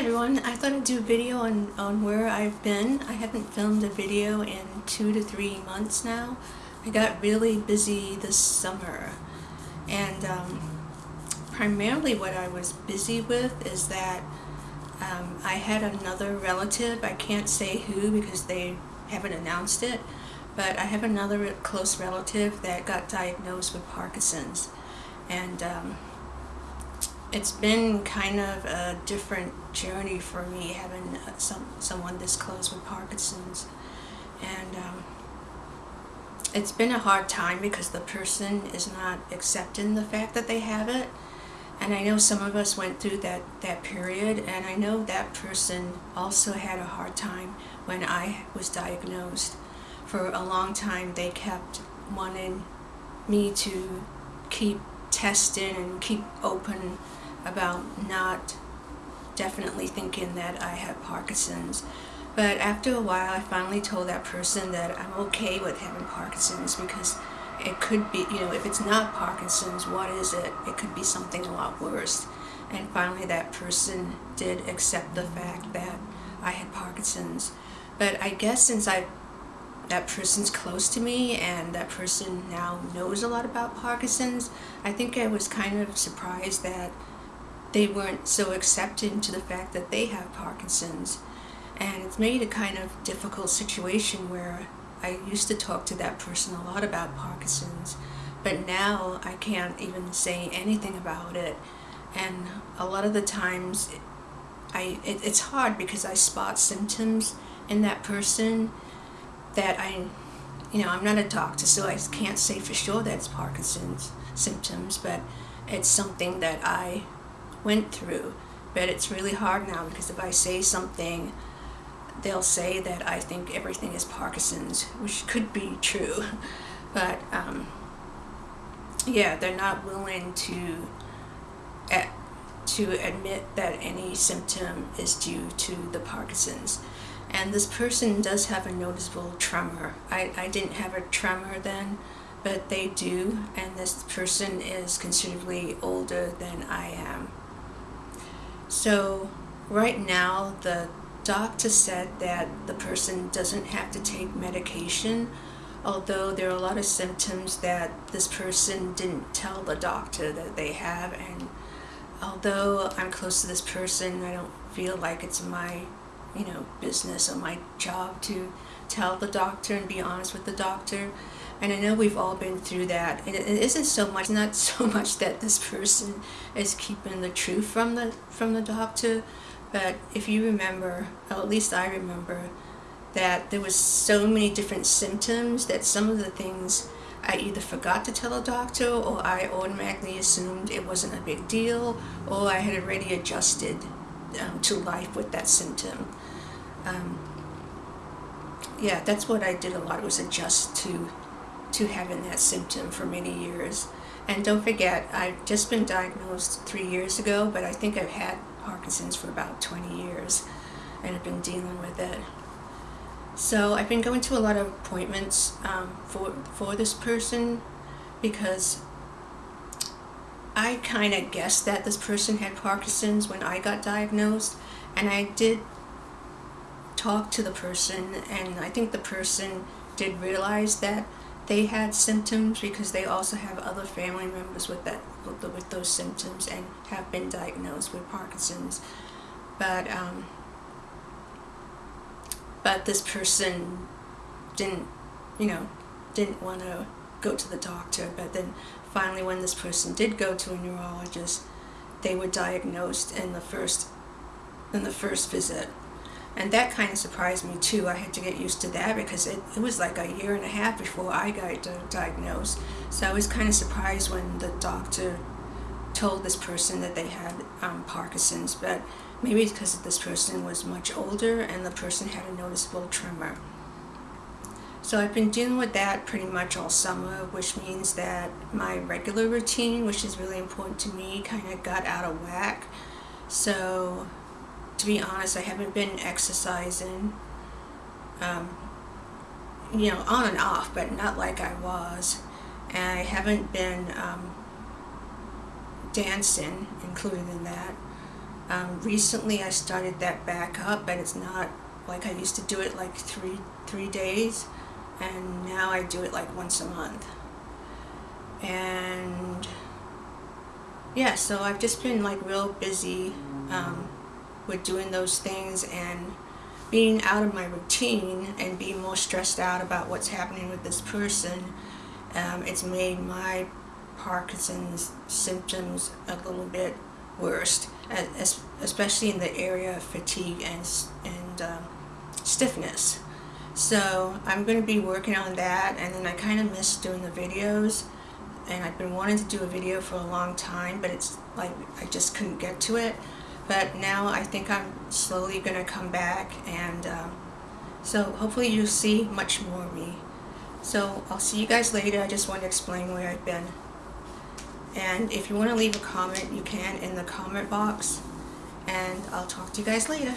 everyone, I thought I'd do a video on, on where I've been. I haven't filmed a video in two to three months now. I got really busy this summer and um, primarily what I was busy with is that um, I had another relative, I can't say who because they haven't announced it, but I have another close relative that got diagnosed with Parkinson's and um, it's been kind of a different journey for me having uh, some someone this close with Parkinson's. And um, it's been a hard time because the person is not accepting the fact that they have it. And I know some of us went through that that period and I know that person also had a hard time when I was diagnosed. For a long time they kept wanting me to keep testing and keep open about not definitely thinking that I have Parkinson's. But after a while, I finally told that person that I'm okay with having Parkinson's because it could be, you know, if it's not Parkinson's, what is it? It could be something a lot worse. And finally, that person did accept the fact that I had Parkinson's. But I guess since I that person's close to me and that person now knows a lot about Parkinson's, I think I was kind of surprised that they weren't so accepting to the fact that they have Parkinson's. And it's made a kind of difficult situation where I used to talk to that person a lot about Parkinson's, but now I can't even say anything about it. And a lot of the times, I it, it's hard because I spot symptoms in that person that I, you know, I'm not a doctor, so I can't say for sure that it's Parkinson's symptoms, but it's something that I went through. But it's really hard now because if I say something, they'll say that I think everything is Parkinson's, which could be true. But um, yeah, they're not willing to to admit that any symptom is due to the Parkinson's. And this person does have a noticeable tremor. I, I didn't have a tremor then, but they do, and this person is considerably older than I am. So right now the doctor said that the person doesn't have to take medication although there are a lot of symptoms that this person didn't tell the doctor that they have. And although I'm close to this person I don't feel like it's my you know business or my job to tell the doctor and be honest with the doctor and I know we've all been through that. It, it isn't so much, not so much that this person is keeping the truth from the from the doctor, but if you remember, at least I remember, that there was so many different symptoms that some of the things I either forgot to tell a doctor or I automatically assumed it wasn't a big deal or I had already adjusted um, to life with that symptom. Um, yeah, that's what I did a lot was adjust to to having that symptom for many years. And don't forget, I've just been diagnosed three years ago, but I think I've had Parkinson's for about 20 years and I've been dealing with it. So I've been going to a lot of appointments um, for, for this person because I kind of guessed that this person had Parkinson's when I got diagnosed and I did talk to the person and I think the person did realize that they had symptoms because they also have other family members with that with those symptoms and have been diagnosed with Parkinson's. But um, but this person didn't you know didn't want to go to the doctor. But then finally when this person did go to a neurologist they were diagnosed in the first in the first visit and that kind of surprised me too. I had to get used to that because it, it was like a year and a half before I got diagnosed. So I was kind of surprised when the doctor told this person that they had um, Parkinson's, but maybe it's because this person was much older and the person had a noticeable tremor. So I've been dealing with that pretty much all summer, which means that my regular routine, which is really important to me, kind of got out of whack. So to be honest, I haven't been exercising, um, you know, on and off, but not like I was. And I haven't been um, dancing, included in that. Um, recently I started that back up, but it's not like I used to do it like three three days, and now I do it like once a month. And yeah, so I've just been like real busy um, with doing those things and being out of my routine and being more stressed out about what's happening with this person. Um, it's made my Parkinson's symptoms a little bit worse, especially in the area of fatigue and, and um, stiffness. So I'm going to be working on that and then I kind of miss doing the videos and I've been wanting to do a video for a long time but it's like I just couldn't get to it but now I think I'm slowly going to come back and um, so hopefully you'll see much more of me. So I'll see you guys later. I just want to explain where I've been. And if you want to leave a comment, you can in the comment box. And I'll talk to you guys later.